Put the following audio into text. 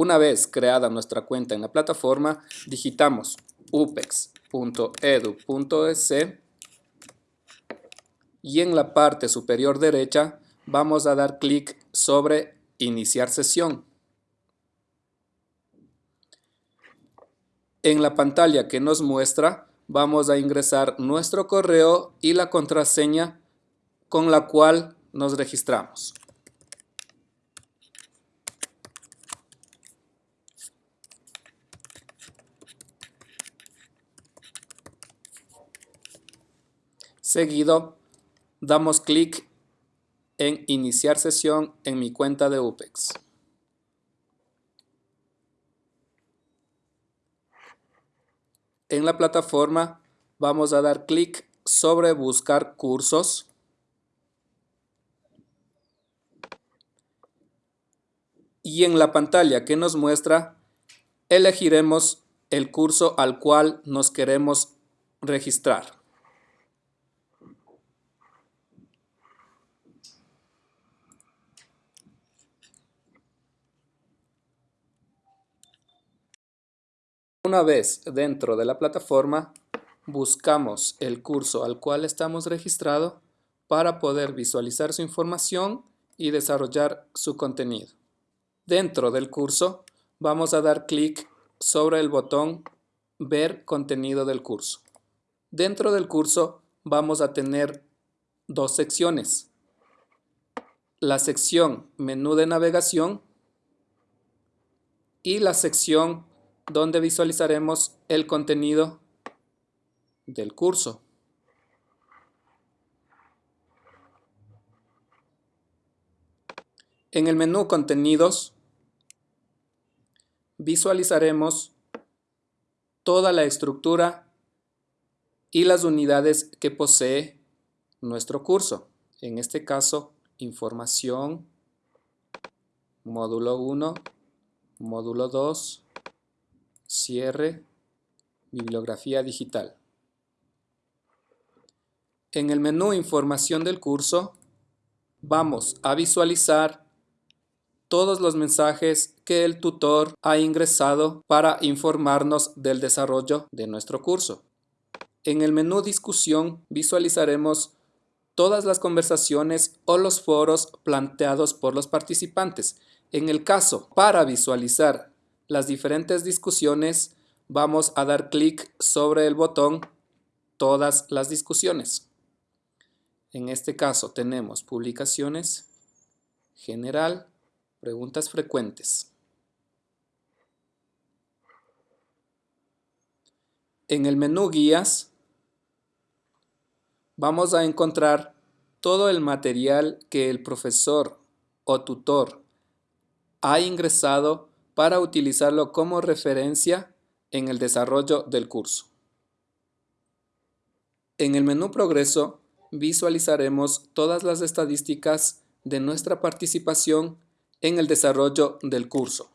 Una vez creada nuestra cuenta en la plataforma, digitamos upex.edu.es y en la parte superior derecha vamos a dar clic sobre Iniciar sesión. En la pantalla que nos muestra vamos a ingresar nuestro correo y la contraseña con la cual nos registramos. Seguido, damos clic en Iniciar sesión en mi cuenta de UPEX. En la plataforma vamos a dar clic sobre Buscar cursos. Y en la pantalla que nos muestra, elegiremos el curso al cual nos queremos registrar. Una vez dentro de la plataforma, buscamos el curso al cual estamos registrados para poder visualizar su información y desarrollar su contenido. Dentro del curso, vamos a dar clic sobre el botón Ver contenido del curso. Dentro del curso vamos a tener dos secciones. La sección Menú de navegación y la sección donde visualizaremos el contenido del curso. En el menú Contenidos visualizaremos toda la estructura y las unidades que posee nuestro curso. En este caso, información, módulo 1, módulo 2, Cierre, bibliografía digital. En el menú Información del curso, vamos a visualizar todos los mensajes que el tutor ha ingresado para informarnos del desarrollo de nuestro curso. En el menú Discusión visualizaremos todas las conversaciones o los foros planteados por los participantes. En el caso, para visualizar las diferentes discusiones, vamos a dar clic sobre el botón Todas las discusiones. En este caso tenemos publicaciones, general, preguntas frecuentes. En el menú guías vamos a encontrar todo el material que el profesor o tutor ha ingresado para utilizarlo como referencia en el desarrollo del curso. En el menú Progreso visualizaremos todas las estadísticas de nuestra participación en el desarrollo del curso.